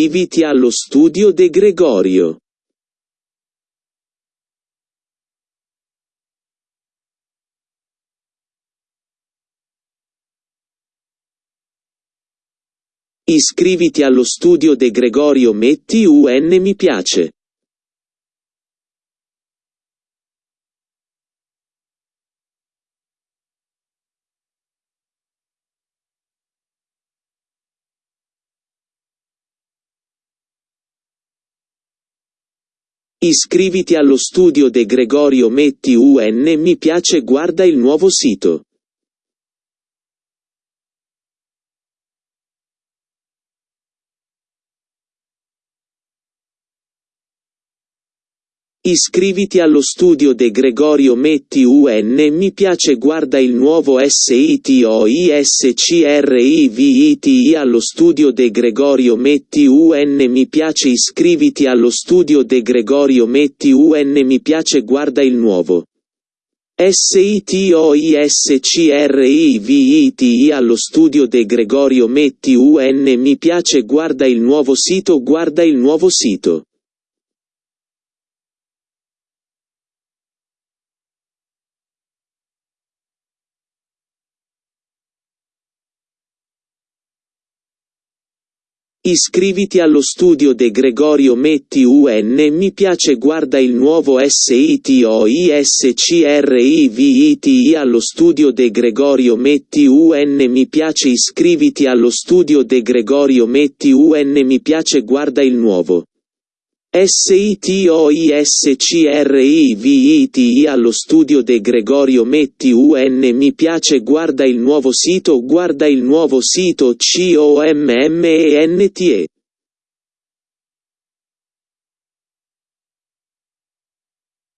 Iscriviti allo studio De Gregorio. Iscriviti allo studio De Gregorio metti un mi piace. Iscriviti allo studio De Gregorio metti un mi piace guarda il nuovo sito. Iscriviti allo studio De Gregorio metti un mi piace guarda il nuovo SITOISCRIVITI allo studio De Gregorio metti un mi piace iscriviti allo studio De Gregorio metti un mi piace guarda il nuovo SITOISCRIVITI allo studio De Gregorio metti un mi piace guarda il nuovo sito guarda il nuovo sito Iscriviti allo studio De Gregorio metti un mi piace guarda il nuovo SITOISCRIVITI allo studio De Gregorio metti un mi piace iscriviti allo studio De Gregorio metti un mi piace guarda il nuovo SITOISCRIVITI allo studio De Gregorio metti un mi piace guarda il nuovo sito guarda il nuovo sito COMMENTE